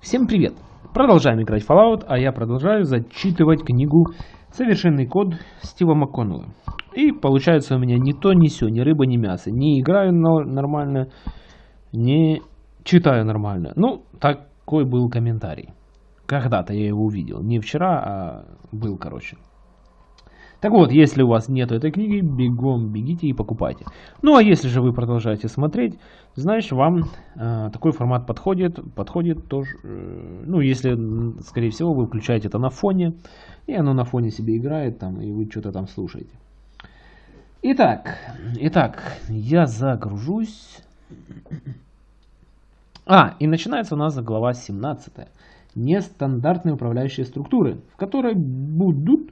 Всем привет! Продолжаем играть Fallout, а я продолжаю зачитывать книгу «Совершенный код» Стива МакКоннелла. И получается у меня ни то, ни все, ни рыба, ни мясо. Не играю нормально, не читаю нормально. Ну, такой был комментарий. Когда-то я его увидел. Не вчера, а был, короче. Так вот, если у вас нет этой книги, бегом бегите и покупайте. Ну а если же вы продолжаете смотреть, значит вам э, такой формат подходит. Подходит тоже, э, ну если, скорее всего, вы включаете это на фоне, и оно на фоне себе играет там, и вы что-то там слушаете. Итак, итак, я загружусь. А, и начинается у нас глава 17. Нестандартные управляющие структуры, в которой будут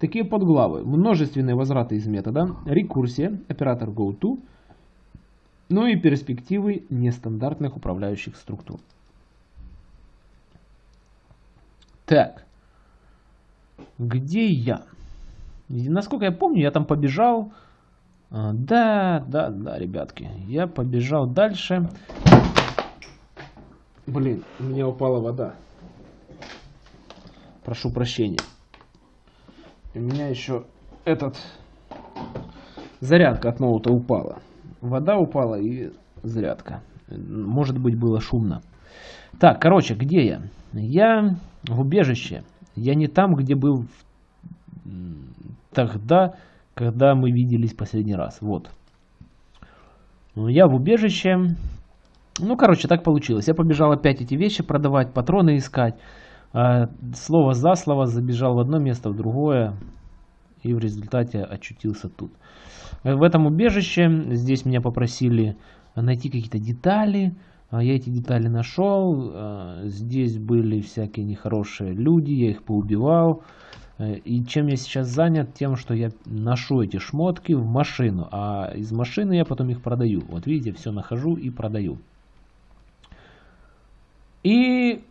Такие подглавы. Множественные возвраты из метода, рекурсия, оператор GoTo, ну и перспективы нестандартных управляющих структур. Так. Где я? насколько я помню, я там побежал. А, да, да, да, ребятки. Я побежал дальше. Блин, у меня упала вода. Прошу прощения. У меня еще этот зарядка от ноута упала. Вода упала и зарядка. Может быть было шумно. Так, короче, где я? Я в убежище. Я не там, где был тогда, когда мы виделись последний раз. Вот. Я в убежище. Ну, короче, так получилось. Я побежал опять эти вещи продавать, патроны искать. А, слово за слово забежал в одно место, в другое. И в результате очутился тут. Э, в этом убежище здесь меня попросили найти какие-то детали. А, я эти детали нашел. А, здесь были всякие нехорошие люди, я их поубивал. Э, и чем я сейчас занят? Тем, что я ношу эти шмотки в машину. А из машины я потом их продаю. Вот видите, все нахожу и продаю. И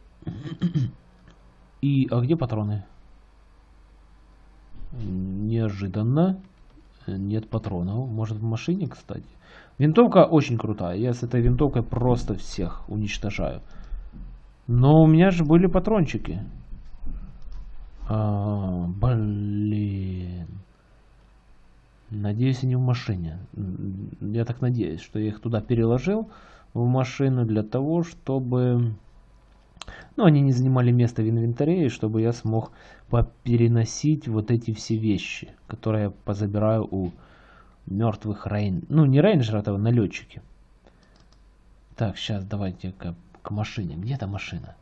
и, а где патроны? Неожиданно. Нет патронов. Может в машине, кстати. Винтовка очень крутая. Я с этой винтовкой просто всех уничтожаю. Но у меня же были патрончики. А, блин. Надеюсь, они в машине. Я так надеюсь, что я их туда переложил в машину для того, чтобы но они не занимали место в инвентаре, и чтобы я смог переносить вот эти все вещи, которые я позабираю у мертвых рейн... Ну, не рейнджеров, а налетчики. Так, сейчас давайте к, к машине. Где эта машина?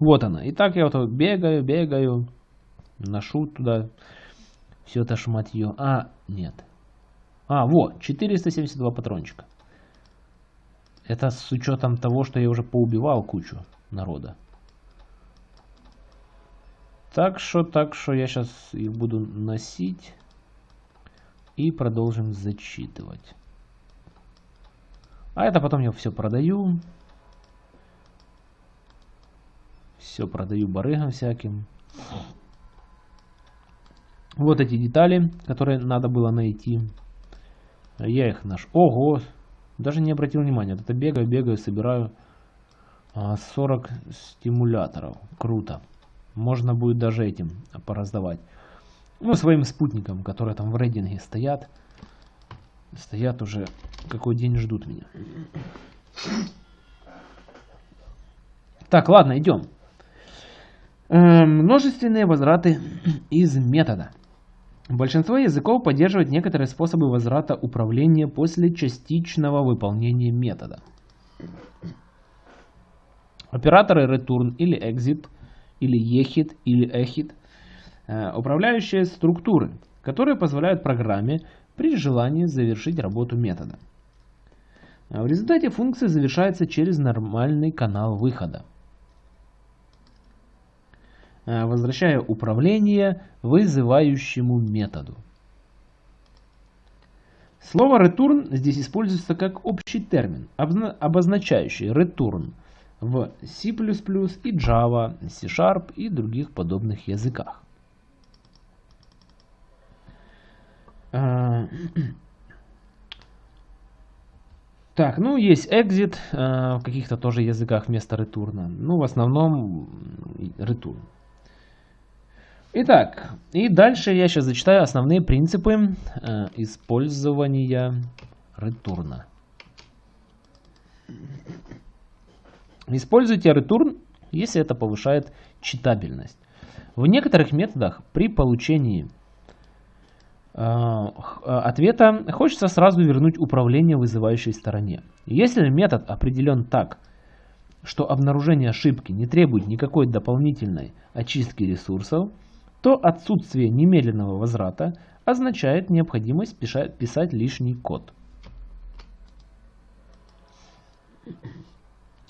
Вот она. Итак, я вот бегаю, бегаю, ношу туда все это шматье. А, нет. А, вот, 472 патрончика. Это с учетом того, что я уже поубивал кучу народа. Так что, так что я сейчас их буду носить. И продолжим зачитывать. А это потом я все продаю. Все продаю барыгам всяким. Вот эти детали, которые надо было найти. Я их наш. Ого! Даже не обратил внимания. Это бегаю, бегаю, собираю 40 а, стимуляторов. Круто. Можно будет даже этим пораздавать. Ну, своим спутникам, которые там в рейдинге стоят. Стоят уже какой день ждут меня. Так, ладно, идем. Э, множественные возвраты из метода. Большинство языков поддерживает некоторые способы возврата управления после частичного выполнения метода. Операторы return или exit, или exit, или exit, э, управляющие структуры, которые позволяют программе при желании завершить работу метода. В результате функция завершается через нормальный канал выхода. Э, возвращая управление вызывающему методу. Слово return здесь используется как общий термин, обозначающий return в C++ и Java, C-Sharp и других подобных языках. Э, Так, ну есть exit, э, в каких-то тоже языках вместо ретурна. Ну, в основном return. Итак, и дальше я сейчас зачитаю основные принципы э, использования ретурна. Используйте return, если это повышает читабельность. В некоторых методах при получении Э, ответа хочется сразу вернуть управление вызывающей стороне. Если метод определен так, что обнаружение ошибки не требует никакой дополнительной очистки ресурсов, то отсутствие немедленного возврата означает необходимость писать лишний код.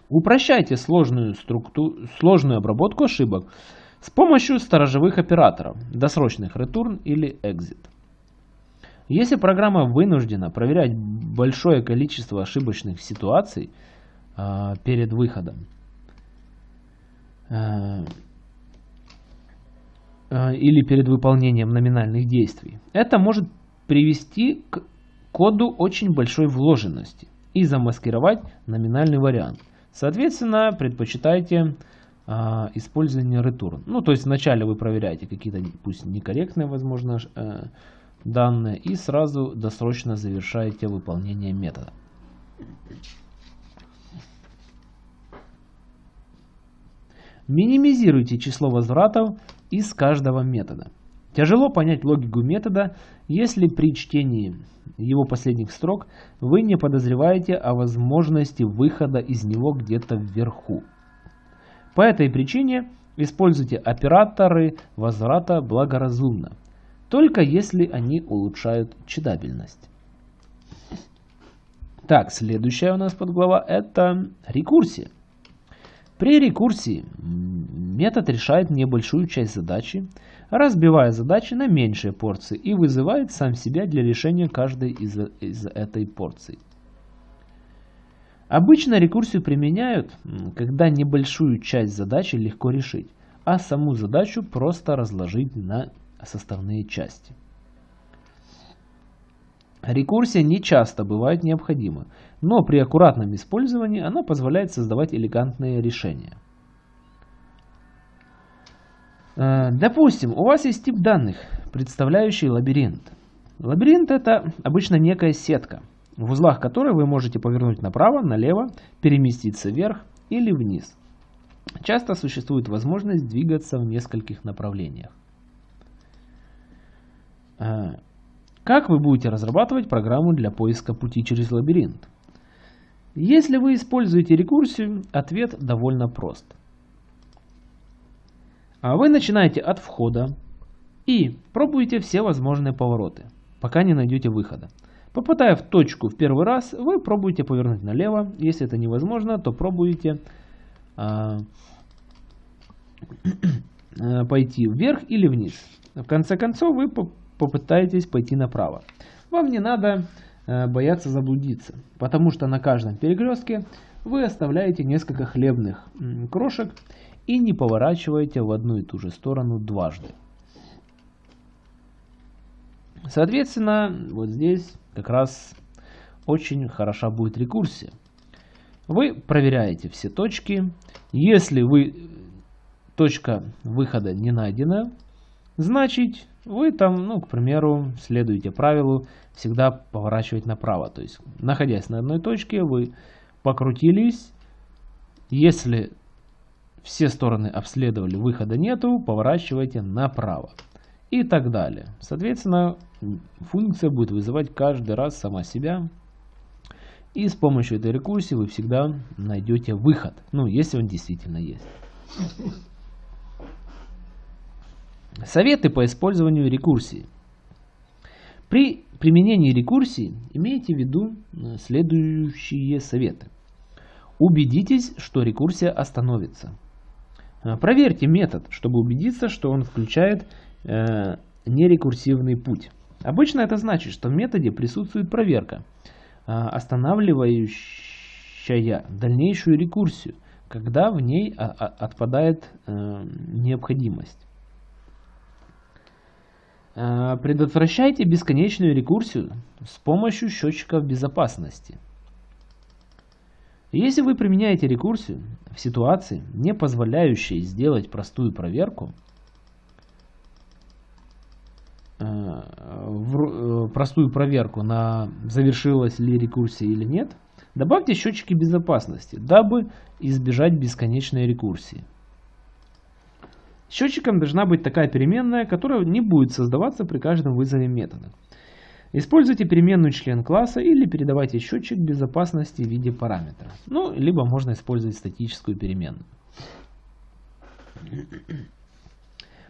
Упрощайте сложную, структуру, сложную обработку ошибок с помощью сторожевых операторов, досрочных return или exit. Если программа вынуждена проверять большое количество ошибочных ситуаций э, перед выходом, э, или перед выполнением номинальных действий, это может привести к коду очень большой вложенности и замаскировать номинальный вариант. Соответственно, предпочитайте э, использование return. Ну, то есть вначале вы проверяете какие-то, пусть некорректные, возможно, э, данные и сразу досрочно завершаете выполнение метода. Минимизируйте число возвратов из каждого метода. Тяжело понять логику метода, если при чтении его последних строк вы не подозреваете о возможности выхода из него где-то вверху. По этой причине используйте операторы возврата благоразумно только если они улучшают читабельность. Так, следующая у нас подглава это рекурсия. При рекурсии метод решает небольшую часть задачи, разбивая задачи на меньшие порции и вызывает сам себя для решения каждой из, из этой порции. Обычно рекурсию применяют, когда небольшую часть задачи легко решить, а саму задачу просто разложить на составные части. Рекурсия не часто бывает необходима, но при аккуратном использовании она позволяет создавать элегантные решения. Э, допустим, у вас есть тип данных, представляющий лабиринт. Лабиринт это обычно некая сетка, в узлах которой вы можете повернуть направо, налево, переместиться вверх или вниз. Часто существует возможность двигаться в нескольких направлениях. Как вы будете разрабатывать программу для поиска пути через лабиринт? Если вы используете рекурсию, ответ довольно прост. А вы начинаете от входа и пробуете все возможные повороты, пока не найдете выхода. Попадая в точку в первый раз, вы пробуете повернуть налево. Если это невозможно, то пробуете а, пойти вверх или вниз. В конце концов, вы попытаетесь пойти направо. Вам не надо э, бояться заблудиться, потому что на каждом перекрестке вы оставляете несколько хлебных крошек и не поворачиваете в одну и ту же сторону дважды. Соответственно, вот здесь как раз очень хороша будет рекурсия. Вы проверяете все точки. Если вы точка выхода не найдена, значит вы там, ну, к примеру, следуете правилу всегда поворачивать направо. То есть, находясь на одной точке, вы покрутились. Если все стороны обследовали, выхода нету, поворачивайте направо. И так далее. Соответственно, функция будет вызывать каждый раз сама себя. И с помощью этой рекурсии вы всегда найдете выход. Ну, если он действительно есть. Советы по использованию рекурсии. При применении рекурсии имейте в виду э, следующие советы. Убедитесь, что рекурсия остановится. Э, проверьте метод, чтобы убедиться, что он включает э, нерекурсивный путь. Обычно это значит, что в методе присутствует проверка, э, останавливающая дальнейшую рекурсию, когда в ней а, а, отпадает э, необходимость. Э, предотвращайте, бесконечную рекурсию с помощью счетчиков безопасности. Если вы применяете рекурсию в ситуации, не позволяющей сделать простую проверку, э, э, простую проверку на завершилась ли рекурсия или нет, добавьте счетчики безопасности, дабы избежать бесконечной рекурсии. Счетчиком должна быть такая переменная, которая не будет создаваться при каждом вызове метода. Используйте переменную член класса или передавайте счетчик безопасности в виде параметра. Ну, либо можно использовать статическую переменную.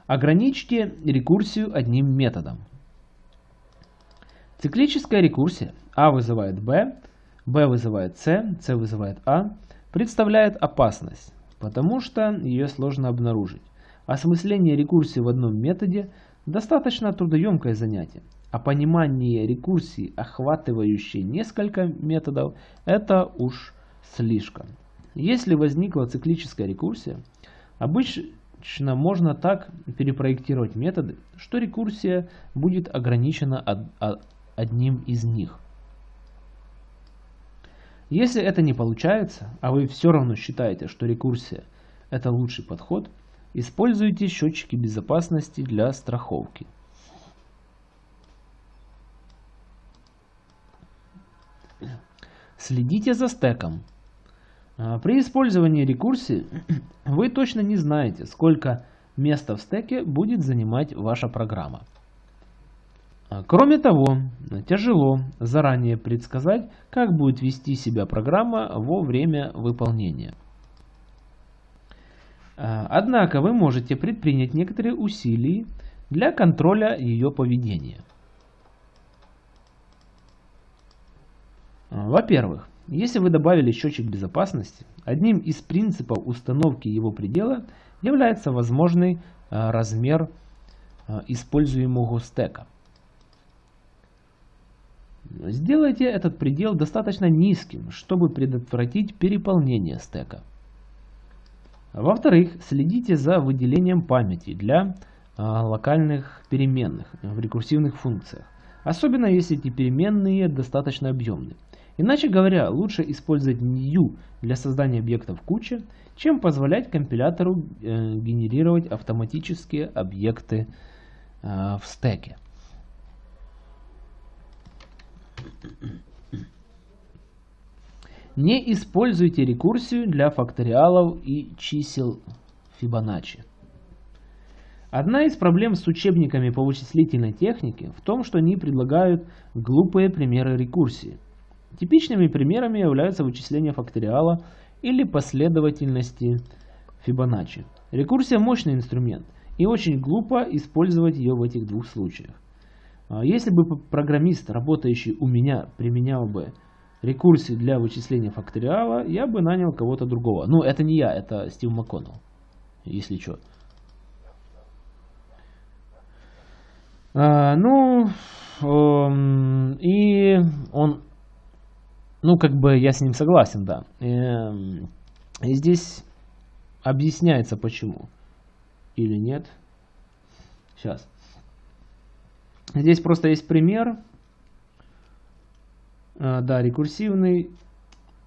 Ограничьте рекурсию одним методом. Циклическая рекурсия А вызывает Б, Б вызывает С, С вызывает А, представляет опасность, потому что ее сложно обнаружить. Осмысление рекурсии в одном методе достаточно трудоемкое занятие, а понимание рекурсии, охватывающей несколько методов, это уж слишком. Если возникла циклическая рекурсия, обычно можно так перепроектировать методы, что рекурсия будет ограничена одним из них. Если это не получается, а вы все равно считаете, что рекурсия это лучший подход, используйте счетчики безопасности для страховки. Следите за стеком. А, при использовании рекурсии вы точно не знаете, сколько места в стеке будет занимать ваша программа. А, кроме того, тяжело заранее предсказать, как будет вести себя программа во время выполнения. А, однако вы можете предпринять некоторые усилия для контроля ее поведения. Во-первых, если вы добавили счетчик безопасности, одним из принципов установки его предела является возможный а, размер а, используемого стека. Сделайте этот предел достаточно низким, чтобы предотвратить переполнение стека. Во-вторых, следите за выделением памяти для а, локальных переменных в рекурсивных функциях, особенно если эти переменные достаточно объемны. Иначе говоря, лучше использовать new для создания объектов кучи, чем позволять компилятору э, генерировать автоматические объекты э, в стеке. Не используйте рекурсию для факториалов и чисел Фибоначчи. Одна из проблем с учебниками по вычислительной технике в том, что они предлагают глупые примеры рекурсии – Типичными примерами являются вычисления факториала или последовательности Фибоначчи. Рекурсия – мощный инструмент, и очень глупо использовать ее в этих двух случаях. А если бы программист, работающий у меня, применял бы рекурсию для вычисления факториала, я бы нанял кого-то другого. Ну, это не я, это Стив МакКоннелл, если что. А, ну, эм, и он ну, как бы я с ним согласен, да. Эм, и здесь объясняется почему. Или нет. Сейчас. Здесь просто есть пример. Э, да, рекурсивный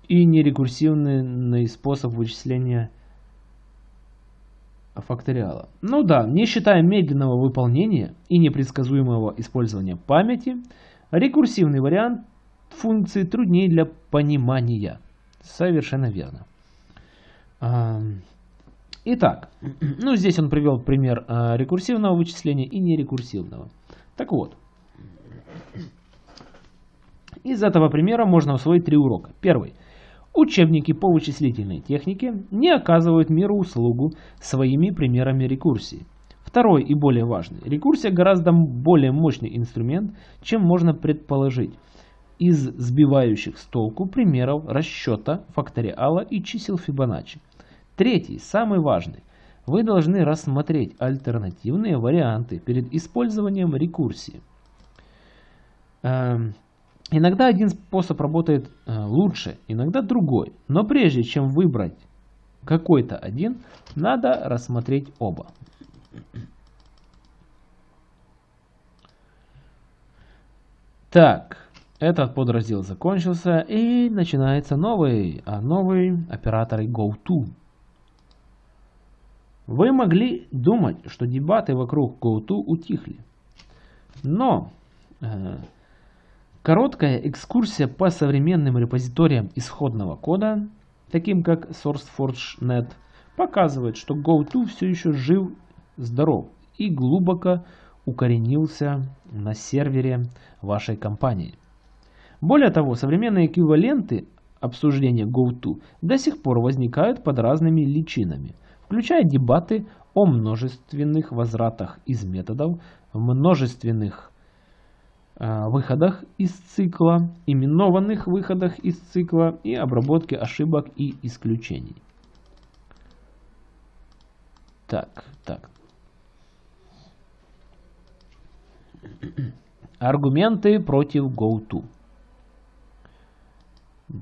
и нерекурсивный способ вычисления факториала. Ну да, не считая медленного выполнения и непредсказуемого использования памяти, рекурсивный вариант функции труднее для понимания. Совершенно верно. Итак, ну здесь он привел пример а, рекурсивного вычисления и нерекурсивного. Так вот, из этого примера можно усвоить три урока. Первый. Учебники по вычислительной технике не оказывают миру услугу своими примерами рекурсии. Второй и более важный. Рекурсия гораздо более мощный инструмент, чем можно предположить из сбивающих с толку примеров расчета факториала и чисел Фибоначчи. Третий, самый важный. Вы должны рассмотреть альтернативные варианты перед использованием рекурсии. Иногда один способ работает э, лучше, иногда другой. Но прежде чем выбрать какой-то один, надо рассмотреть оба. Так, Этот подраздел закончился и начинается новый, а новый операторы GoTo. Вы могли думать, что дебаты вокруг GoTo утихли. Но э, короткая экскурсия по современным репозиториям исходного кода, таким как SourceForge.net, показывает, что GoTo все еще жив, здоров и глубоко укоренился на сервере вашей компании. Более того, современные эквиваленты обсуждения GoTo до сих пор возникают под разными личинами, включая дебаты о множественных возвратах из методов, множественных выходах из цикла, именованных выходах из цикла и обработке ошибок и исключений. Так, так. Аргументы против GoTo.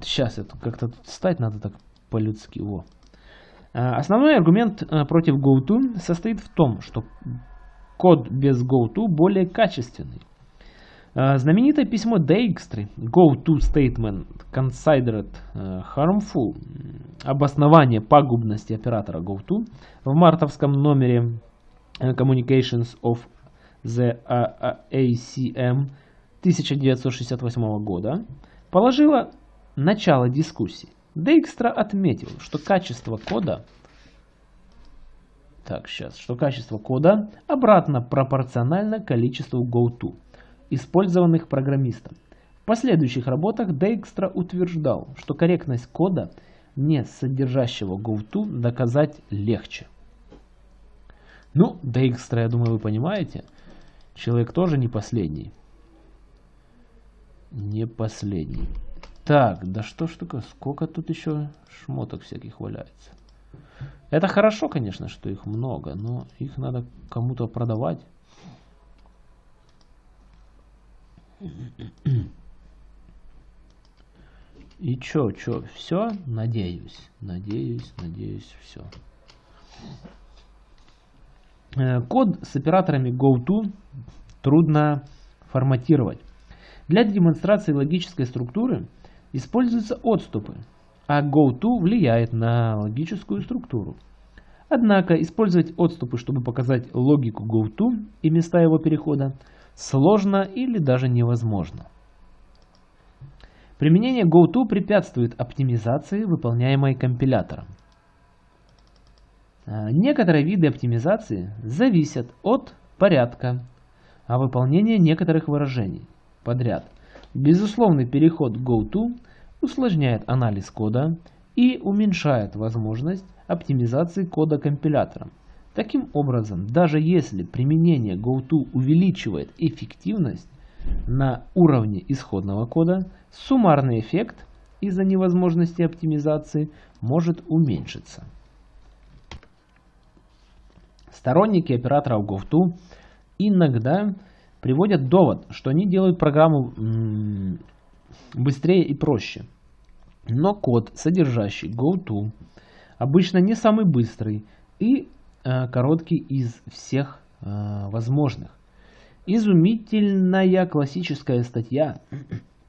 Сейчас это как-то стать надо так по-людски. А, основной аргумент а, против GoTo состоит в том, что код без GoTo более качественный. А, знаменитое письмо Dijkstra GoTo Statement Considered Harmful обоснование пагубности оператора GoTo в мартовском номере Communications of the ACM 1968 года положила начало дискуссии. Дейкстра отметил, что качество кода так, сейчас, что качество кода обратно пропорционально количеству GoTo, использованных программистом. В последующих работах Дейкстра утверждал, что корректность кода, не содержащего GoTo, доказать легче. Ну, Дейкстра, я думаю, вы понимаете, человек тоже не последний. Не последний. Так, да что ж такое, сколько тут еще шмоток всяких валяется. Это хорошо, конечно, что их много, но их надо кому-то продавать. И чё, чё, все? Надеюсь, надеюсь, надеюсь, все. Э, код с операторами GoTo трудно форматировать. Для демонстрации логической структуры используются отступы, а GoTo влияет на логическую структуру. Однако использовать отступы, чтобы показать логику GoTo и места его перехода, сложно или даже невозможно. Применение GoTo препятствует оптимизации, выполняемой компилятором. А, некоторые виды оптимизации зависят от порядка, а выполнения некоторых выражений подряд – Безусловный переход GoTo усложняет анализ кода и уменьшает возможность оптимизации кода компилятором. Таким образом, даже если применение GoTo увеличивает эффективность на уровне исходного кода, суммарный эффект из-за невозможности оптимизации может уменьшиться. Сторонники операторов GoTo иногда приводят довод, что они делают программу быстрее и проще. Но код, содержащий GoTo, обычно не самый быстрый и короткий из всех э, возможных. Изумительная классическая статья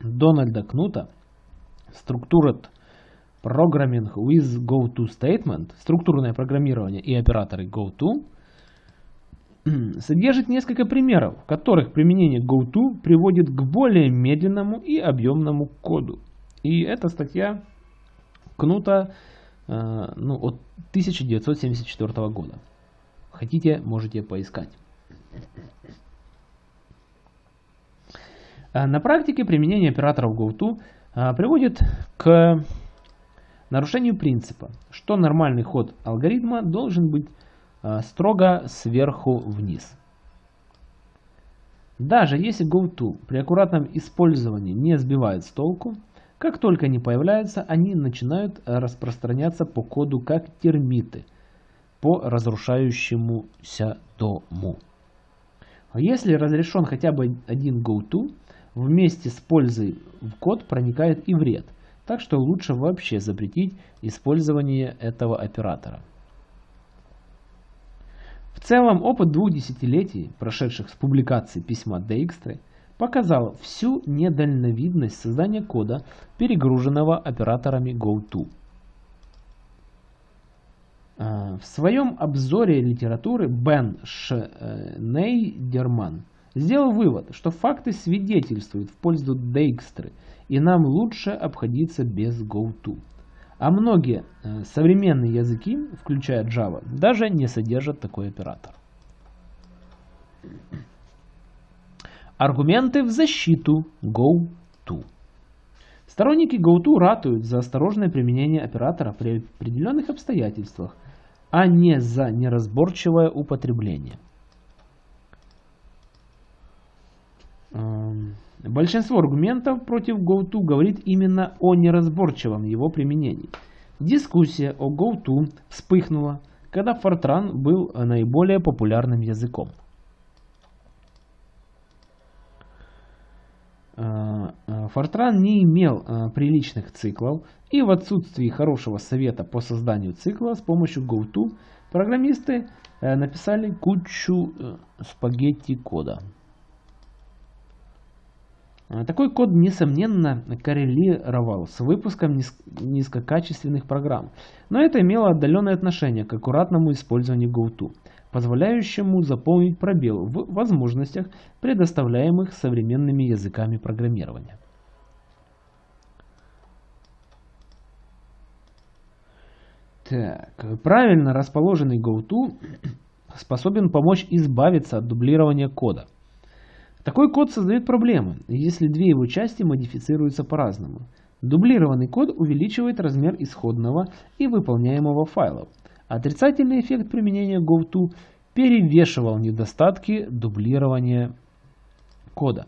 Дональда Кнута Structured Programming with GoTo Statement, структурное программирование и операторы GoTo – содержит несколько примеров, в которых применение GoTo приводит к более медленному и объемному коду. И эта статья Кнута э, ну, от 1974 года. Хотите, можете поискать. А на практике применение операторов GoTo э, приводит к нарушению принципа, что нормальный ход алгоритма должен быть Э, строго сверху вниз. Даже если GoTo при аккуратном использовании не сбивает с толку, как только они появляются, они начинают распространяться по коду как термиты по разрушающемуся дому. А если разрешен хотя бы один GoTo, вместе с пользой в код проникает и вред, так что лучше вообще запретить использование этого оператора. В целом, опыт двух десятилетий, прошедших с публикации письма Дейкстры, показал всю недальновидность создания кода, перегруженного операторами GoTo. А, в своем обзоре литературы Бен Шнейдерман сделал вывод, что факты свидетельствуют в пользу Дейкстры, и нам лучше обходиться без GoTo. А многие э, современные языки, включая Java, даже не содержат такой оператор. Аргументы в защиту GoTo. Сторонники GoTo ратуют за осторожное применение оператора при определенных обстоятельствах, а не за неразборчивое употребление. Эм, большинство аргументов против GoTo говорит именно о неразборчивом его применении. Дискуссия о GoTo вспыхнула, когда Fortran был наиболее популярным языком. Fortran не имел э, приличных циклов, и в отсутствии хорошего совета по созданию цикла с помощью GoTo программисты э, написали кучу э, спагетти кода. Такой код, несомненно, коррелировал с выпуском низкокачественных программ, но это имело отдаленное отношение к аккуратному использованию GoTo позволяющему заполнить пробел в возможностях, предоставляемых современными языками программирования. Так, правильно расположенный GoTo способен помочь избавиться от дублирования кода. Такой код создает проблемы, если две его части модифицируются по-разному. Дублированный код увеличивает размер исходного и выполняемого файлов, Отрицательный эффект применения GoTo перевешивал недостатки дублирования кода.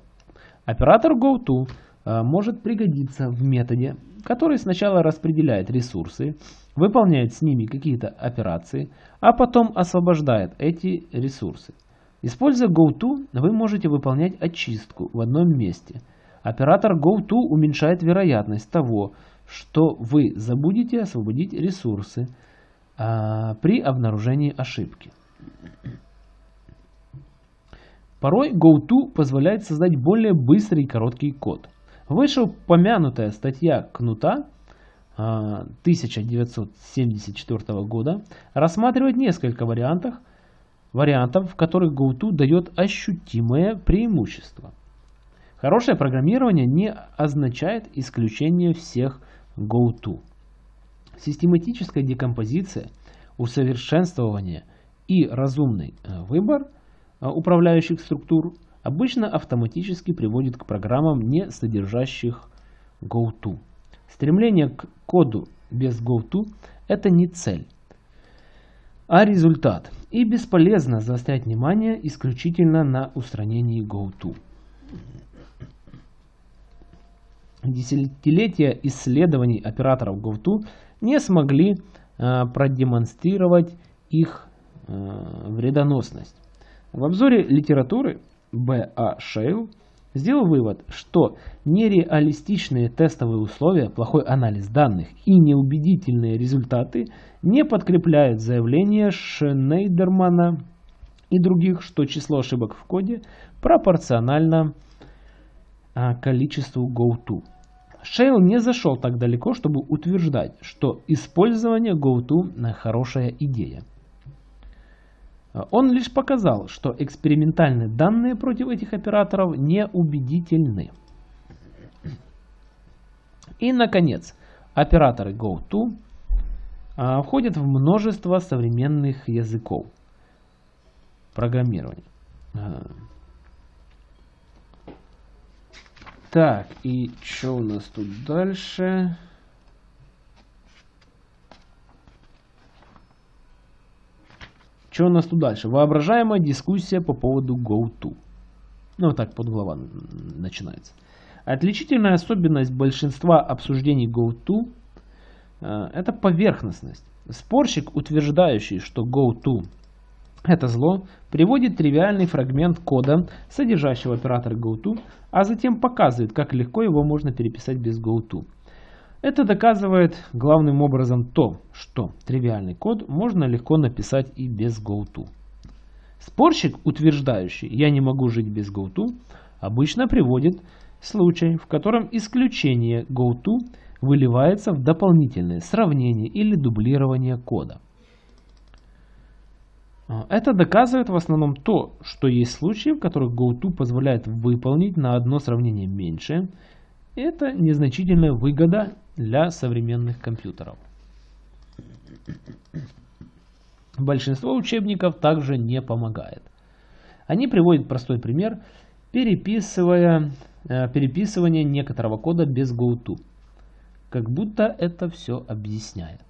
Оператор GoTo э, может пригодиться в методе, который сначала распределяет ресурсы, выполняет с ними какие-то операции, а потом освобождает эти ресурсы. Используя GoTo, вы можете выполнять очистку в одном месте. Оператор GoTo уменьшает вероятность того, что вы забудете освободить ресурсы, при обнаружении ошибки. Порой GoTo позволяет создать более быстрый и короткий код. Вышеупомянутая статья Кнута 1974 а, года рассматривает несколько вариантов, вариантов, в которых GoTo дает ощутимое преимущество. Хорошее программирование не означает исключение всех GoTo. Систематическая декомпозиция, усовершенствование и разумный э, выбор э, управляющих структур обычно автоматически приводит к программам, не содержащих GoTo. Стремление к коду без GoTo – это не цель, а результат. И бесполезно заострять внимание исключительно на устранении GoTo. Десятилетия исследований операторов GoTo не смогли э, продемонстрировать их э, вредоносность. В обзоре литературы Б.А. Шейл сделал вывод, что нереалистичные тестовые условия, плохой анализ данных и неубедительные результаты не подкрепляют заявление Шнейдермана и других, что число ошибок в коде пропорционально э, количеству GoTo. Шейл не зашел так далеко, чтобы утверждать, что использование GoTo – хорошая идея. Он лишь показал, что экспериментальные данные против этих операторов неубедительны. И, наконец, операторы GoTo а, входят в множество современных языков программирования. А, Так, и что у нас тут дальше? Что у нас тут дальше? Воображаемая дискуссия по поводу GoTo. Ну, вот так подглава начинается. Отличительная особенность большинства обсуждений GoTo э, это поверхностность. Спорщик, утверждающий, что GoTo это зло приводит тривиальный фрагмент кода, содержащего оператор GoTo, а затем показывает, как легко его можно переписать без GoTo. Это доказывает главным образом то, что тривиальный код можно легко написать и без GoTo. Спорщик, утверждающий «я не могу жить без GoTo», обычно приводит случай, в котором исключение GoTo выливается в дополнительное сравнение или дублирование кода. А, это доказывает в основном то, что есть случаи, в которых GoTo позволяет выполнить на одно сравнение меньше. Это незначительная выгода для современных компьютеров. Большинство учебников также не помогает. Они приводят простой пример, переписывая, э, переписывание некоторого кода без GoTo. Как будто это все объясняет.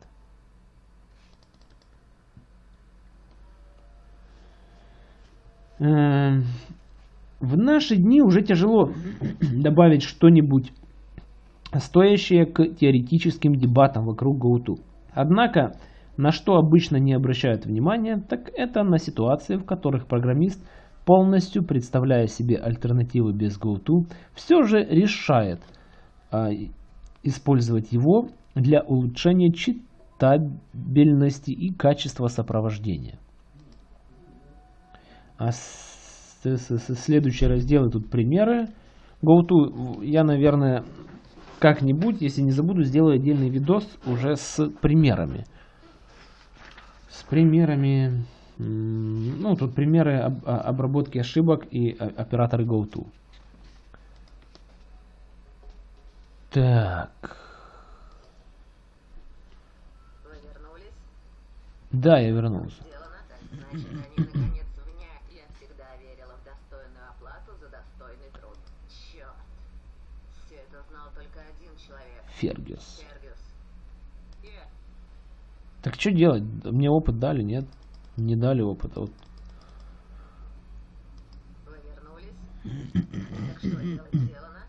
В наши дни уже тяжело добавить что-нибудь стоящее к теоретическим дебатам вокруг GoTo. Однако, на что обычно не обращают внимания, так это на ситуации, в которых программист, полностью представляя себе альтернативы без GoTo, все же решает а, использовать его для улучшения читабельности и качества сопровождения. А следующие разделы тут примеры. GoTo я, наверное, как-нибудь, если не забуду, сделаю отдельный видос уже с примерами. С примерами, ну, тут примеры об, обработки ошибок и операторы GoTo. Так. Вы вернулись? Да, я вернулся. Сделано, так значит, они наконец вня. Я всегда верила в достойную оплату за достойный труд. Черт. Все это знал только один Е, Так что делать? Мне опыт дали, нет? Не дали опыта. Вот. вы вернулись? Так что дело сделано?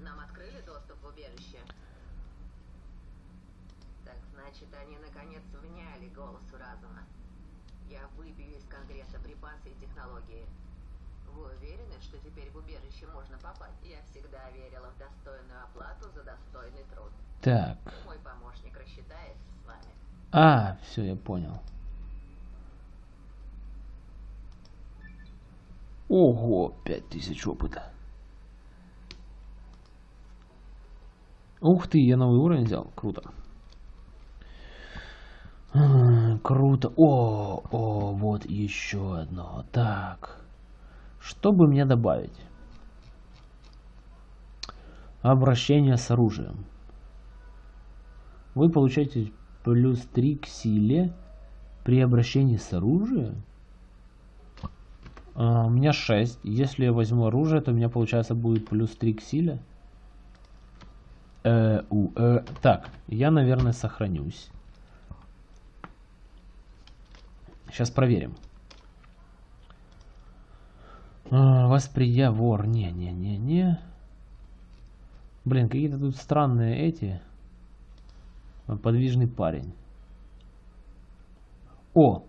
Нам открыли доступ в убежище? Так значит, они наконец вняли голосу разума. Я выбью из Конгресса припасы и технологии. Вы уверены, что теперь в убежище можно попасть? Я всегда верила в достойную оплату за достойный труд. Так. Мой помощник рассчитается с вами. А, все, я понял. Ого, 5000 опыта. Ух ты, я новый уровень взял. Круто. Круто. О, о, вот еще одно. Так. Что бы мне добавить? Обращение с оружием. Вы получаете плюс 3 к силе при обращении с оружием. А, у меня 6. Если я возьму оружие, то у меня получается будет плюс 3 к силе. Э, у, э. Так, я, наверное, сохранюсь. Сейчас проверим. А, восприя вор. Не-не-не-не. Блин, какие-то тут странные эти. Подвижный парень. О!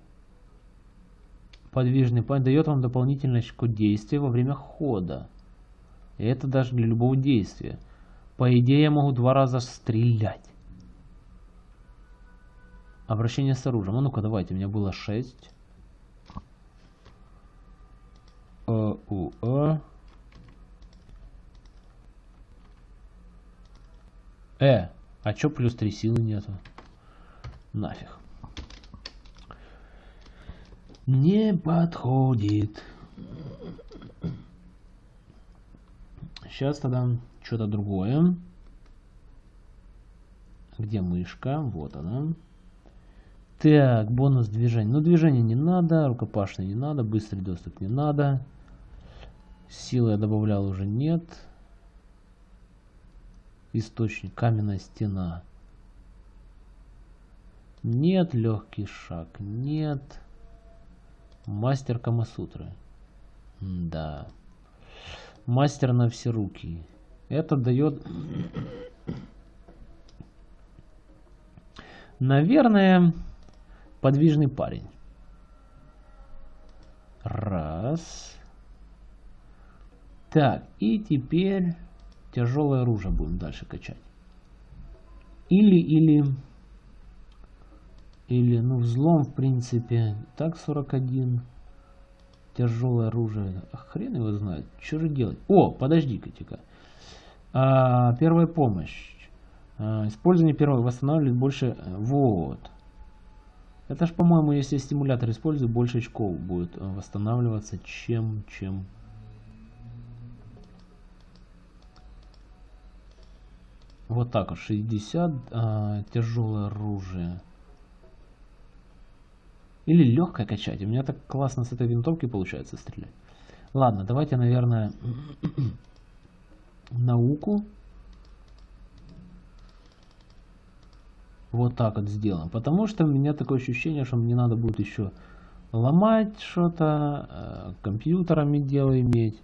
Подвижный парень дает вам дополнительный очко действия во время хода. И это даже для любого действия. По идее, я могу два раза стрелять. Обращение с оружием. А ну-ка, давайте. У меня было 6. У, э. Э, а чё плюс 3 силы нету? Нафиг. Не подходит. Сейчас тогда что-то другое. Где мышка? Вот она. Так, бонус движения. Ну, движение не надо, рукопашный не надо, быстрый доступ не надо. Силы я добавлял уже нет. Источник, каменная стена. Нет, легкий шаг, нет. Мастер Камасутры. Да. Мастер на все руки. Это дает... Наверное, подвижный парень. Раз. Так, и теперь тяжелое оружие будем дальше качать. Или, или... Или, ну, взлом, в принципе. Так, 41. Тяжелое оружие. А хрен его знает. Что же делать? О, подожди-ка. А, первая помощь. А, использование первого восстанавливает больше... Вот. Это ж, по-моему, если стимулятор использую, больше очков будет восстанавливаться, чем... чем... Вот так вот, 60 а, тяжелое оружие. Или легкое качать. У меня так классно с этой винтовки получается стрелять. Ладно, давайте, наверное, науку. Вот так вот сделаем. Потому что у меня такое ощущение, что мне надо будет еще ломать что-то, э, компьютерами дело иметь.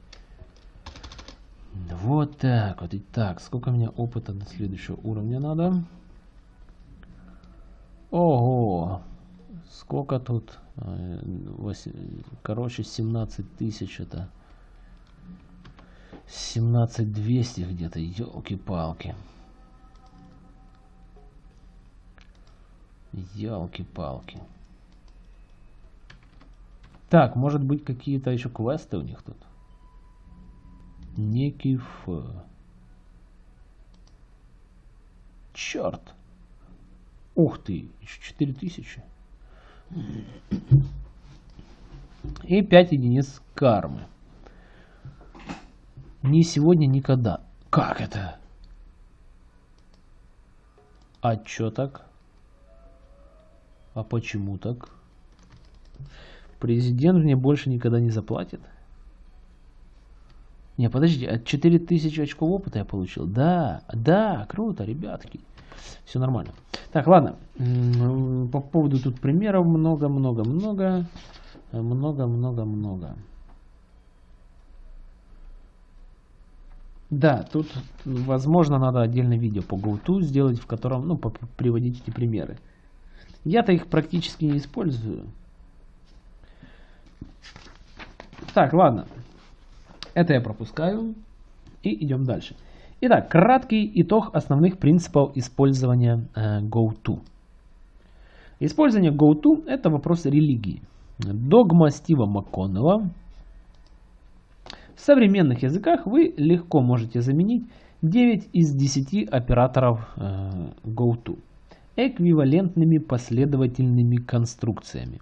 Вот так вот. Итак, сколько мне опыта до следующего уровня надо? Ого! Сколько тут? Э, короче, 17 тысяч это. 17 200 где-то. Елки-палки. Елки-палки. Так, может быть какие-то еще квесты у них тут? Некий Ф. Черт. Ух ты, еще 4000. И 5 единиц кармы. Ни сегодня, никогда. Как это? А чё так? А почему так? Президент мне больше никогда не заплатит? Не, подожди, а 4000 очков опыта я получил? Да, да, круто, ребятки. Все нормально. Так, ладно. По поводу тут примеров много-много-много. Много-много-много. Да, тут, возможно, надо отдельное видео по GoTo сделать, в котором, ну, приводить эти примеры. Я-то их практически не использую. Так, ладно. Это я пропускаю. И идем дальше. Итак, краткий итог основных принципов использования э, GoTo. Использование GoTo – это вопрос религии. Догма Стива МакКоннелла. В современных языках вы легко можете заменить 9 из 10 операторов э, GoTo эквивалентными последовательными конструкциями.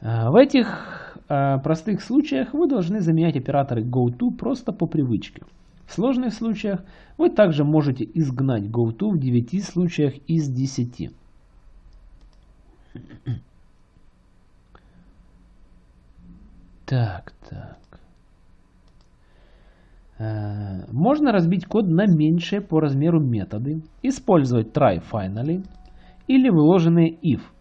Э, в этих простых случаях вы должны заменять операторы GoTo просто по привычке. В сложных случаях вы также можете изгнать GoTo в 9 случаях из 10. Так, так. Э, можно разбить код на меньшие по размеру методы, использовать try finally или выложенные if – Э,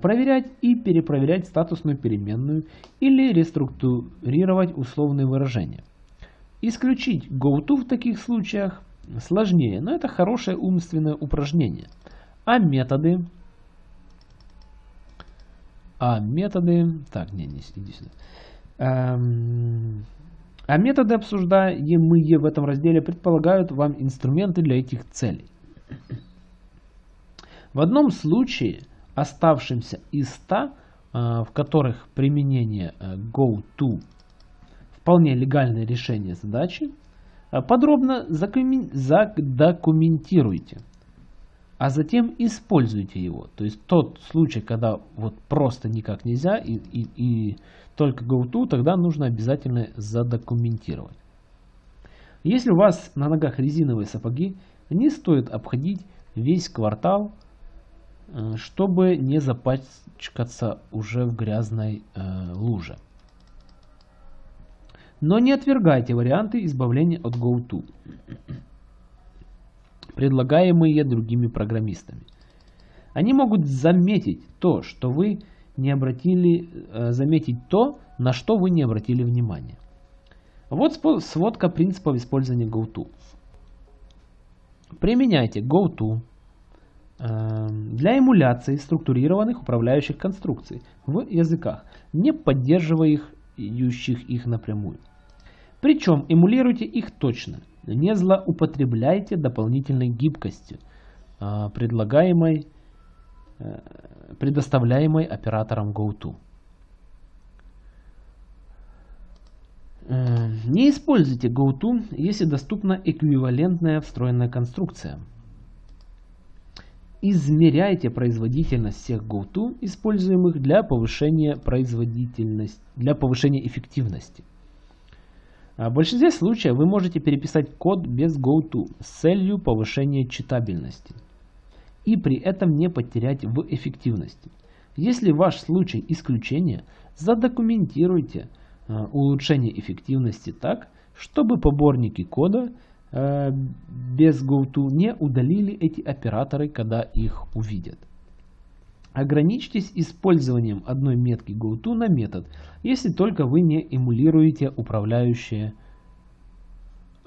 проверять и перепроверять статусную переменную или реструктурировать условные выражения. Исключить GoTo в таких случаях сложнее, но это хорошее умственное упражнение. А методы... А методы... Так, не, не иди сюда. Эм, а методы, обсуждаемые в этом разделе, предполагают вам инструменты для этих целей. В одном случае оставшимся из 100, а, в которых применение э, GoTo вполне легальное решение задачи, а, подробно задокументируйте, а затем используйте его. То есть тот случай, когда вот просто никак нельзя и, и, и только GoTo, тогда нужно обязательно задокументировать. Если у вас на ногах резиновые сапоги, не стоит обходить весь квартал Э, чтобы не запачкаться уже в грязной э, луже. Но не отвергайте варианты избавления от GoTo, предлагаемые другими программистами. Они могут заметить то, что вы не обратили, э, заметить то, на что вы не обратили внимания. Вот сводка принципов использования GoTo. Применяйте GoTo Эм, для эмуляции структурированных управляющих конструкций в языках, не поддерживающих их напрямую. Причем эмулируйте их точно, не злоупотребляйте дополнительной гибкостью, э, предлагаемой, э, предоставляемой оператором GoTo. Э, не используйте GoTo, если доступна эквивалентная встроенная конструкция – Измеряйте производительность всех GoTo, используемых для повышения производительности, для повышения эффективности. А в большинстве случаев вы можете переписать код без GoTo с целью повышения читабельности и при этом не потерять в эффективности. Если ваш случай исключение, задокументируйте э, улучшение эффективности так, чтобы поборники кода без GoTo не удалили эти операторы, когда их увидят. Ограничьтесь использованием одной метки GoTo на метод, если только вы не эмулируете управляющие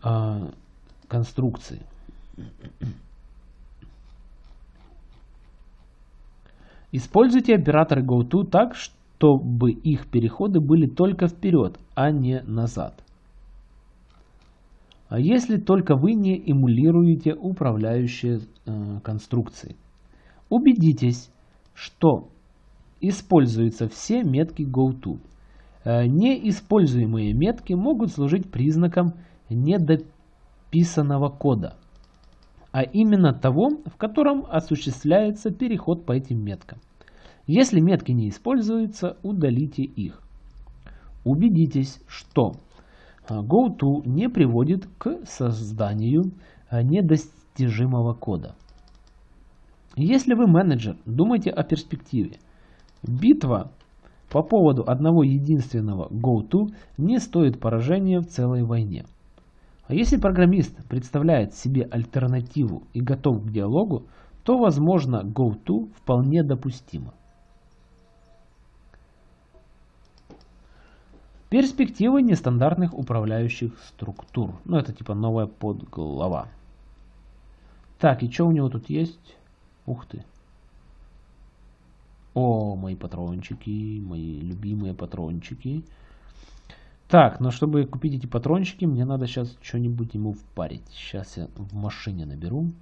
э, конструкции. Используйте операторы GoTo так, чтобы их переходы были только вперед, а не назад. А если только вы не эмулируете управляющие э, конструкции. Убедитесь, что используются все метки GoTo. Э, неиспользуемые метки могут служить признаком недописанного кода а именно того, в котором осуществляется переход по этим меткам. Если метки не используются, удалите их. Убедитесь, что GoTo не приводит к созданию а, недостижимого кода. Если вы менеджер, думайте о перспективе. Битва по поводу одного единственного GoTo не стоит поражения в целой войне. А если программист представляет себе альтернативу и готов к диалогу, то, возможно, GoTo вполне допустимо. Перспективы нестандартных управляющих структур. Ну, это типа новая подглава. Так, и что у него тут есть? Ух ты. О, мои патрончики, мои любимые патрончики. Так, но чтобы купить эти патрончики, мне надо сейчас что-нибудь ему впарить. Сейчас я в машине наберу.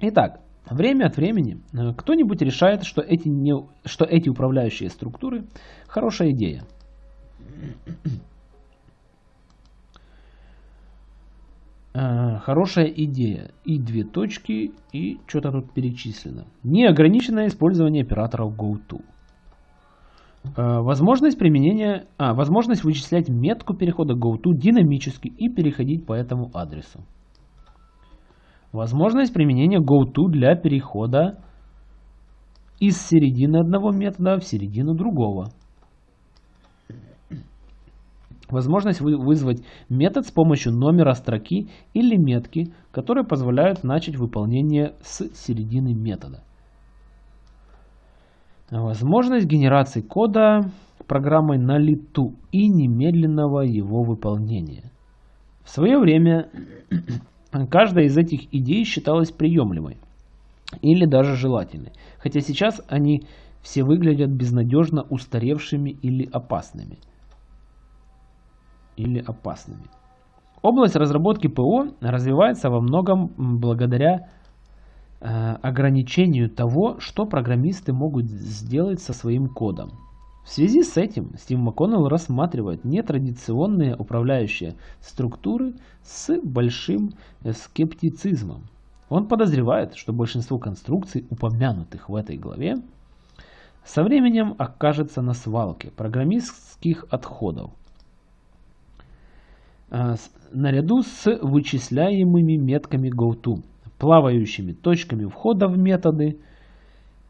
Итак, время от времени э, кто-нибудь решает, что эти, не, что эти управляющие структуры хорошая идея. Э, хорошая идея. И две точки, и что-то тут перечислено. Неограниченное использование операторов GoTo. Э, возможность применения, а, возможность вычислять метку перехода GoTo динамически и переходить по этому адресу. Возможность применения GoTo для перехода из середины одного метода в середину другого. Возможность вызвать метод с помощью номера строки или метки, которые позволяют начать выполнение с середины метода. Возможность генерации кода программой на лету и немедленного его выполнения. В свое время каждая из этих идей считалась приемлемой или даже желательной, хотя сейчас они все выглядят безнадежно устаревшими или опасными. Или опасными. Область разработки ПО развивается во многом благодаря Э, ограничению того, что программисты могут сделать со своим кодом. В связи с этим Стив МакКоннелл рассматривает нетрадиционные управляющие структуры с большим э, скептицизмом. Он подозревает, что большинство конструкций, упомянутых в этой главе, со временем окажется на свалке программистских отходов, э, наряду с вычисляемыми метками GoTo плавающими точками входа в методы,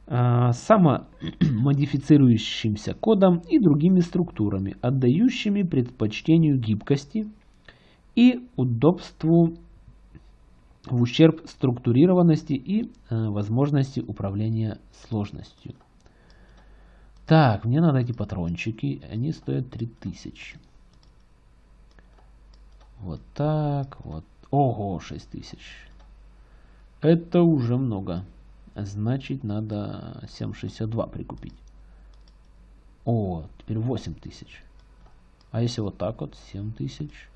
самомодифицирующимся кодом и другими структурами, отдающими предпочтению гибкости и удобству в ущерб структурированности и а, возможности управления сложностью. Так, мне надо эти патрончики, они стоят 3000. Вот так, вот. Ого, 6000. Это уже много. Значит, надо 7,62 прикупить. О, теперь 8 тысяч. А если вот так вот, 7 тысяч.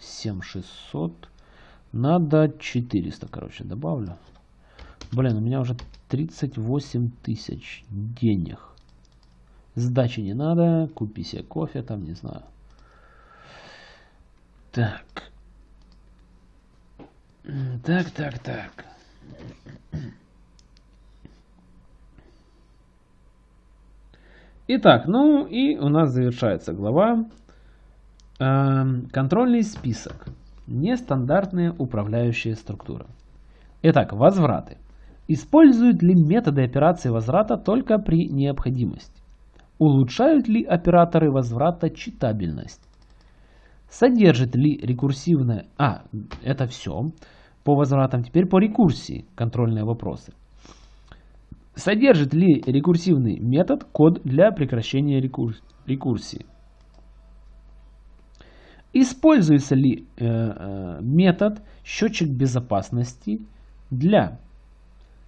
7600. Надо 400, короче, добавлю. Блин, у меня уже 38 тысяч денег. Сдачи не надо. Купи себе кофе там, не знаю. Так. Так, так, так. Итак, ну и у нас завершается глава. Эм, контрольный список. Нестандартные управляющие структуры. Итак, возвраты. Используют ли методы операции возврата только при необходимости? Улучшают ли операторы возврата читабельность? Содержит ли рекурсивное... А, это все. По возвратам теперь по рекурсии контрольные вопросы. Содержит ли рекурсивный метод код для прекращения рекурс... рекурсии? Используется ли э, э, метод счетчик безопасности для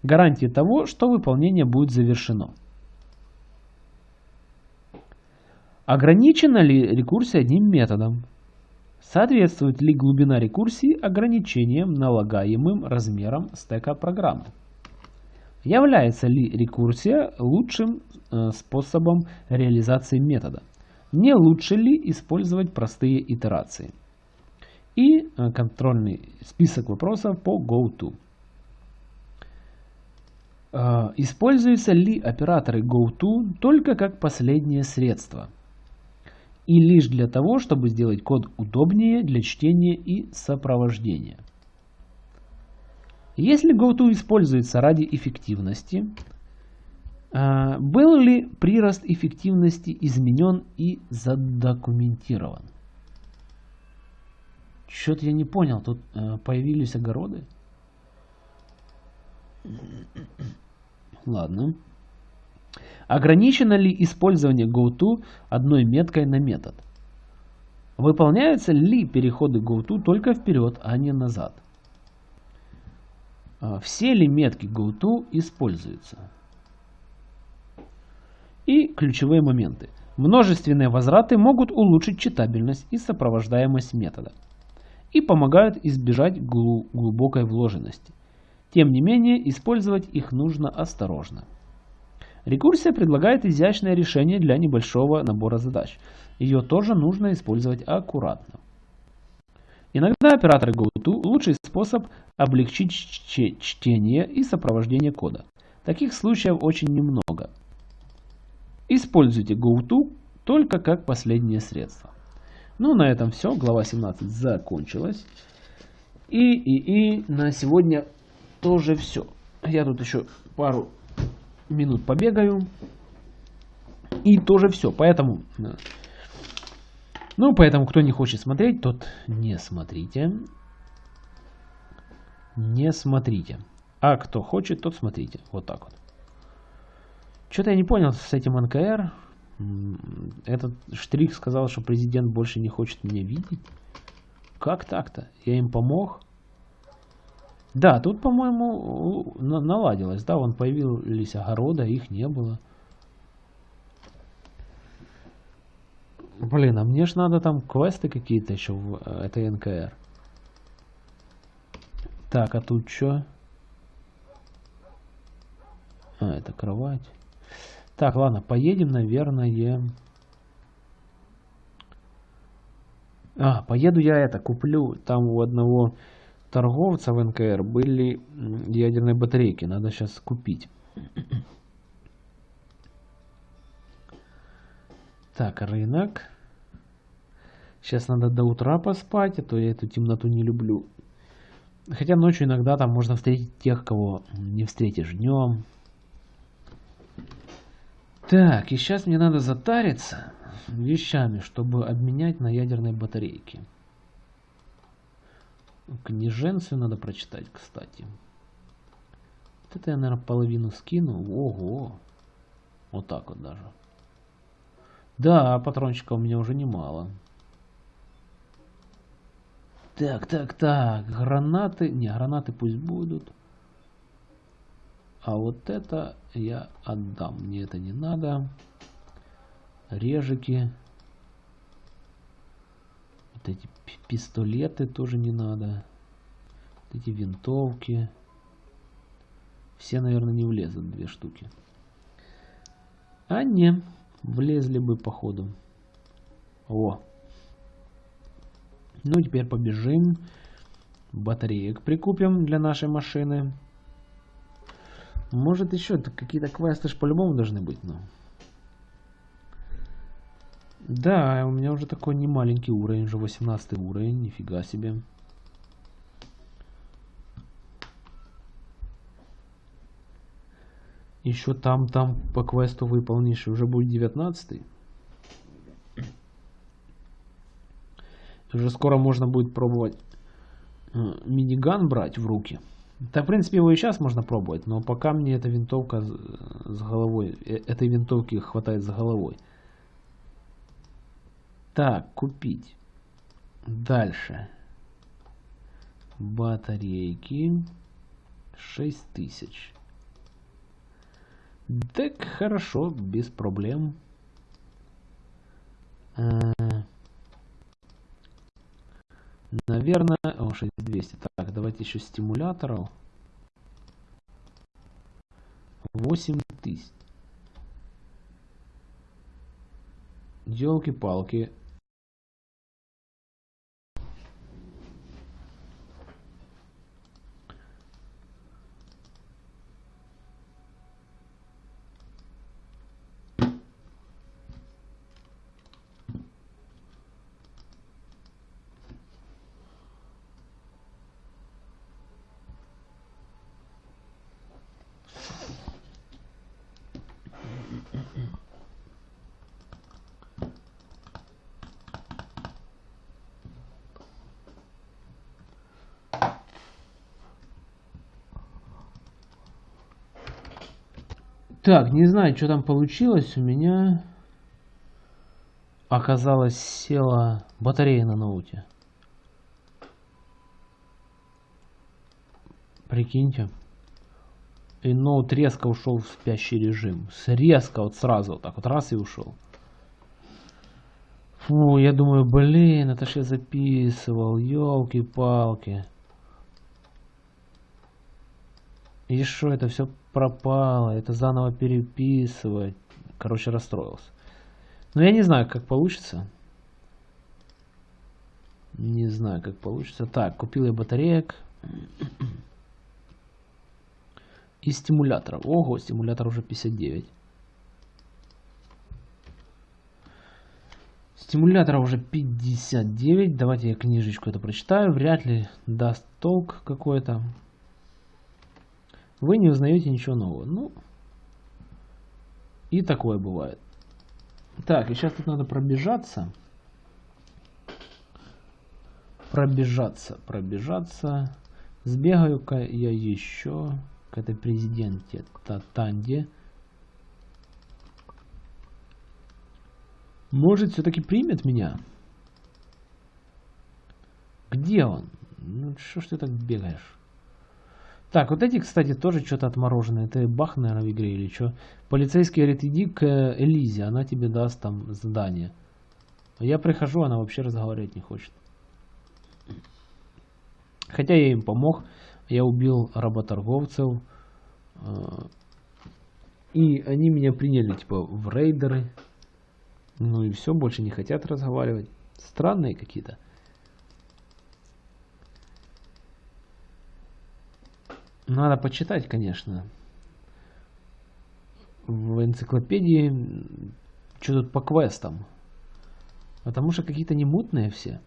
гарантии того, что выполнение будет завершено? Ограничена ли рекурсия одним методом? Соответствует ли глубина рекурсии ограничениям, налагаемым размером стека программы? Является ли рекурсия лучшим э, способом реализации метода? Не лучше ли использовать простые итерации? И э, контрольный список вопросов по GoTo. Э, используются ли операторы GoTo только как последнее средство? И лишь для того, чтобы сделать код удобнее для чтения и сопровождения? Если GoTo используется ради эффективности, а, был ли прирост эффективности изменен и задокументирован? Что-то я не понял, тут э, появились огороды? Ладно. Ограничено ли использование GoTo одной меткой на метод? Выполняются ли переходы GoTo только вперед, а не назад? А, все ли метки GoTo используются. И ключевые моменты. Множественные возвраты могут улучшить читабельность и сопровождаемость метода и помогают избежать глубокой вложенности. Тем не менее, использовать их нужно осторожно. Рекурсия предлагает изящное решение для небольшого набора задач. Ее тоже нужно использовать аккуратно. Иногда операторы GoTo – лучший способ облегчить чтение и сопровождение кода. Таких случаев очень немного. Используйте GoTo только как последнее средство. Ну, на этом все. Глава 17 закончилась. И, и, и на сегодня тоже все. Я тут еще пару минут побегаю. И тоже все. Поэтому ну, поэтому, кто не хочет смотреть, тот не смотрите. Не смотрите. А кто хочет, тот смотрите. Вот так вот. Что-то я не понял с этим НКР. Этот штрих сказал, что президент больше не хочет меня видеть. Как так-то? Я им помог? Да, тут, по-моему, наладилось. Да, вон появились огорода, их не было. Блин, а мне ж надо там квесты какие-то еще в э, этой НКР. Так, а тут что? А, это кровать. Так, ладно, поедем, наверное. А, поеду я это, куплю. Там у одного торговца в НКР были ядерные батарейки. Надо сейчас купить. Так, рынок. Сейчас надо до утра поспать, а то я эту темноту не люблю. Хотя ночью иногда там можно встретить тех, кого не встретишь днем. Так, и сейчас мне надо затариться вещами, чтобы обменять на ядерные батарейки. Книженцию надо прочитать, кстати. Вот это я, наверное, половину скину. Ого! Вот так вот даже. Да, патрончика у меня уже немало. Так, так, так. Гранаты. Не, гранаты пусть будут. А вот это я отдам. Мне это не надо. Режики. Вот эти пистолеты тоже не надо. Вот эти винтовки. Все, наверное, не влезут две штуки. А не, Влезли бы походу. О. Ну, теперь побежим. Батареек прикупим для нашей машины. Может еще какие-то квесты ж по-любому должны быть, но... Да, у меня уже такой не маленький уровень, уже 18 уровень, нифига себе. Еще там, там по квесту выполнишь, уже будет 19 Уже скоро можно будет пробовать э, миниган брать в руки. Да, в принципе, его и сейчас можно пробовать, но пока мне эта винтовка с головой, э, этой винтовки хватает с головой. Так, купить. Дальше. Батарейки. 6000. Так, хорошо, без проблем. А, наверное... О, 6200. Так, давайте еще стимуляторов. 8000. Елки-палки. Так, не знаю, что там получилось. У меня оказалось села батарея на ноуте. Прикиньте. И ноут резко ушел в спящий режим. Резко вот сразу вот так вот раз и ушел. Фу, я думаю, блин, это ж я записывал. Елки-палки. И что, это все пропало, это заново переписывать. Короче, расстроился. Но я не знаю, как получится. Не знаю, как получится. Так, купил я батареек. И стимуляторов. Ого, стимулятор уже 59. Стимулятора уже 59. Давайте я книжечку это прочитаю. Вряд ли даст толк какой-то вы не узнаете ничего нового. Ну, и такое бывает. Так, и сейчас тут надо пробежаться. Пробежаться, пробежаться. Сбегаю-ка я еще к этой президенте Татанде. Может, все-таки примет меня? Где он? Ну, что ж ты так бегаешь? Так, вот эти, кстати, тоже что-то отмороженное. Это бах, наверное, в игре или что. Полицейский говорит, иди к Элизе, она тебе даст там задание. Я прихожу, она вообще разговаривать не хочет. Хотя я им помог. Я убил работорговцев. Э, и они меня приняли, типа, в рейдеры. Ну и все, больше не хотят разговаривать. Странные какие-то. Надо почитать, конечно. В энциклопедии, что тут по квестам. Потому что какие-то немутные все.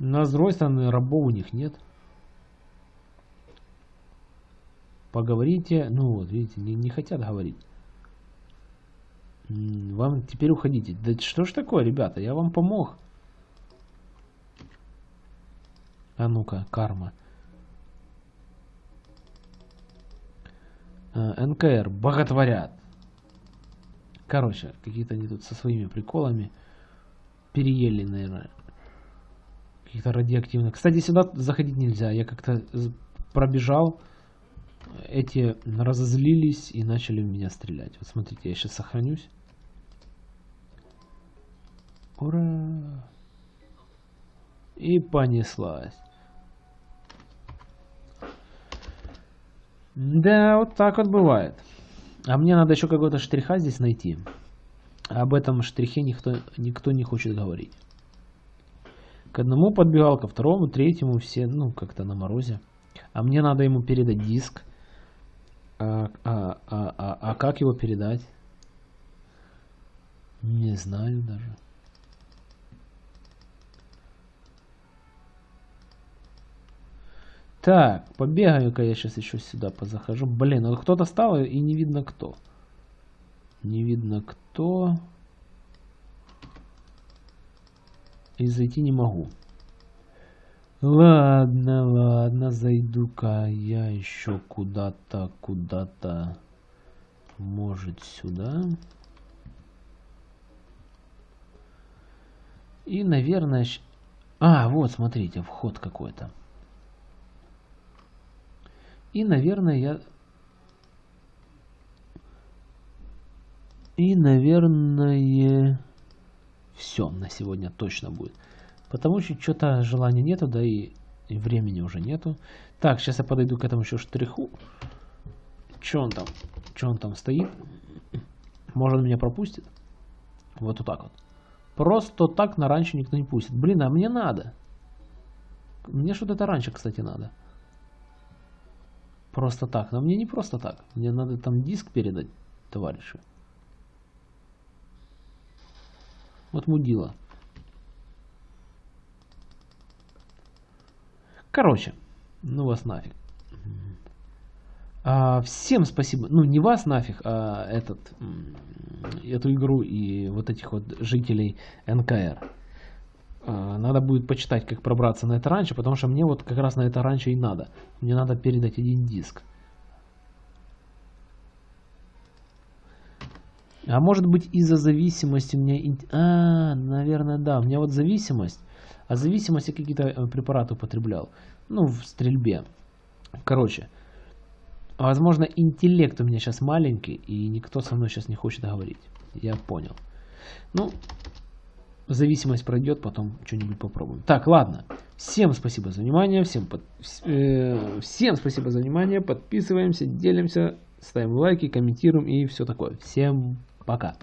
Но с другой стороны, рабов у них нет. Поговорите. Ну вот, видите, не, не хотят говорить. Вам теперь уходите. Да что ж такое, ребята, я вам помог. А ну-ка, карма. Э, НКР, боготворят. Короче, какие-то они тут со своими приколами переели, наверное. Каких-то радиоактивных. Кстати, сюда заходить нельзя. Я как-то пробежал. Эти разозлились и начали в меня стрелять. Вот смотрите, я сейчас сохранюсь. Ура! И понеслась. Да, вот так вот бывает. А мне надо еще какого-то штриха здесь найти. Об этом штрихе никто, никто не хочет говорить. К одному подбегал, ко второму, третьему, все, ну, как-то на морозе. А мне надо ему передать диск. А, а, а, а, а как его передать? Не знаю даже. Так, побегаю-ка я сейчас еще сюда позахожу. Блин, вот кто-то стал и не видно кто. Не видно кто. И зайти не могу. Ладно, ладно, зайду-ка я еще куда-то, куда-то. Может сюда. И, наверное... А, вот, смотрите, вход какой-то. И, наверное, я... И, наверное, все на сегодня точно будет. Потому что что-то желания нету, да и, времени уже нету. Так, сейчас я подойду к этому еще штриху. Че он там? Че он там стоит? Может, он меня пропустит? Вот, вот так вот. Просто так на раньше никто не пустит. Блин, а мне надо. Мне что-то это раньше, кстати, надо. Просто так. Но мне не просто так. Мне надо там диск передать товарищу. Вот мудила. Короче, ну вас нафиг. А, всем спасибо. Ну, не вас нафиг, а этот, эту игру и вот этих вот жителей НКР. А, надо будет почитать, как пробраться на это раньше, потому что мне вот как раз на это раньше и надо. Мне надо передать один диск. А может быть из-за зависимости у меня... А, наверное, да. У меня вот зависимость. А зависимость я какие-то э, препараты употреблял. Ну, в стрельбе. Короче. Возможно, интеллект у меня сейчас маленький, и никто со мной сейчас не хочет говорить. Я понял. Ну, зависимость пройдет, потом что-нибудь попробуем. Так, ладно. Всем спасибо за внимание. Всем, под... э, всем спасибо за внимание. Подписываемся, делимся, ставим лайки, комментируем и все такое. Всем пока.